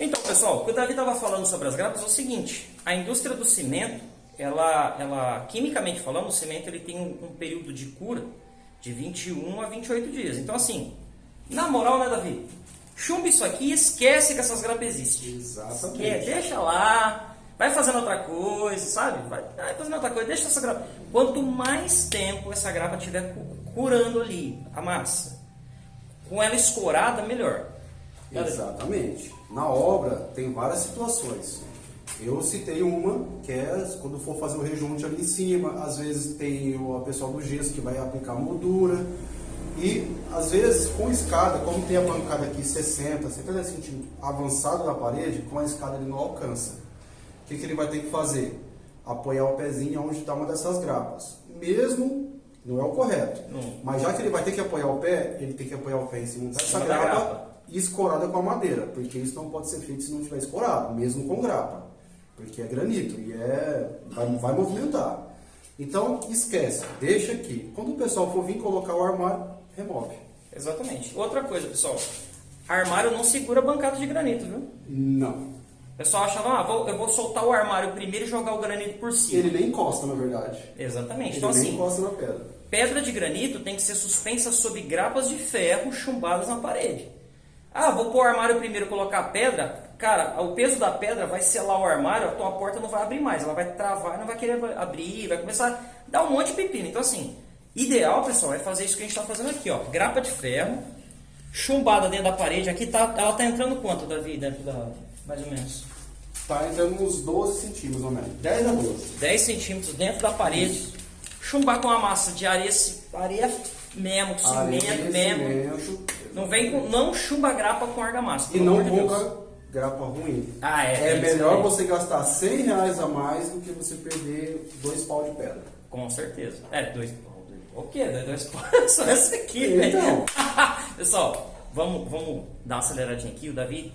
Então, pessoal, o que o Davi estava falando sobre as grapas é o seguinte: a indústria do cimento, ela, ela quimicamente falando, o cimento ele tem um, um período de cura de 21 a 28 dias. Então, assim, na moral, né, Davi? Chumba isso aqui e esquece que essas grapas existem. Exatamente. Esquece, deixa lá, vai fazendo outra coisa, sabe? Vai, vai fazendo outra coisa, deixa essa grapa. Quanto mais tempo essa grapa estiver curando ali a massa, com ela escorada, melhor. Exatamente. Na obra tem várias situações. Eu citei uma, que é quando for fazer o rejunte ali em cima, às vezes tem o pessoal do gesso que vai aplicar moldura. E às vezes com escada, como tem a bancada aqui 60, 70 centímetros avançado da parede, com a escada ele não alcança. O que, que ele vai ter que fazer? Apoiar o pezinho onde está uma dessas grapas. Mesmo não é o correto. Mas já que ele vai ter que apoiar o pé, ele tem que apoiar o pé em cima dessa grapa, escorada com a madeira, porque isso não pode ser feito se não tiver escorado, mesmo com grapa, porque é granito e é vai, vai movimentar. Então esquece, deixa aqui. Quando o pessoal for vir colocar o armário, remove. Exatamente. Outra coisa, pessoal. Armário não segura bancada de granito, viu? Não. O pessoal acha, ah, vou- eu vou soltar o armário primeiro e jogar o granito por cima. Ele nem encosta, na verdade. Exatamente. Ele Então, nem assim, encosta na pedra. pedra de granito tem que ser suspensa sob grapas de ferro chumbadas na parede. Ah, vou pôr o armário primeiro colocar a pedra. Cara, o peso da pedra vai selar o armário, a tua porta não vai abrir mais. Ela vai travar, não vai querer abrir, vai começar a dar um monte de pepino. Então, assim, ideal, pessoal, é fazer isso que a gente está fazendo aqui, ó. Grapa de ferro, chumbada dentro da parede. Aqui tá, ela tá entrando quanto, Davi, dentro da... Mais ou menos. Tá entrando uns 12 centímetros, ou menos. 10 a 12. 10 centímetros dentro da parede. Chumbar com uma massa de areia, areia mesmo, com cimento Areia, mesmo. Não vem com, não chumba grapa com argamassa. E não de compra grapa ruim. Ah, é. É melhor aí. você gastar 100 reais a mais do que você perder dois pau de pedra. Com certeza. É, dois. O quê? Dois pontos? Só esse aqui, velho. Então. Pessoal, vamos, vamos dar uma aceleradinha aqui. O Davi,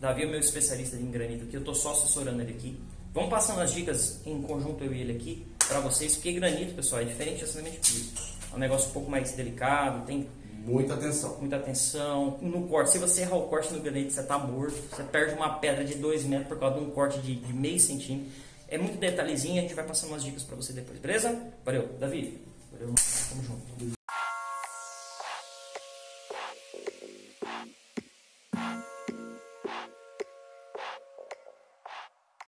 Davi é o meu especialista em granito aqui. Eu tô só assessorando ele aqui. Vamos passando as dicas em conjunto eu e ele aqui para vocês. Porque granito, pessoal, é diferente de cimento piso. É um negócio um pouco mais delicado, tem Muita atenção. muita atenção no corte. Se você errar o corte no granito, você tá morto. Você perde uma pedra de 2 metros por causa de um corte de, de meio centímetro. É muito detalhezinho, a gente vai passando umas dicas para você depois, beleza? Valeu, Davi. Valeu, tamo junto.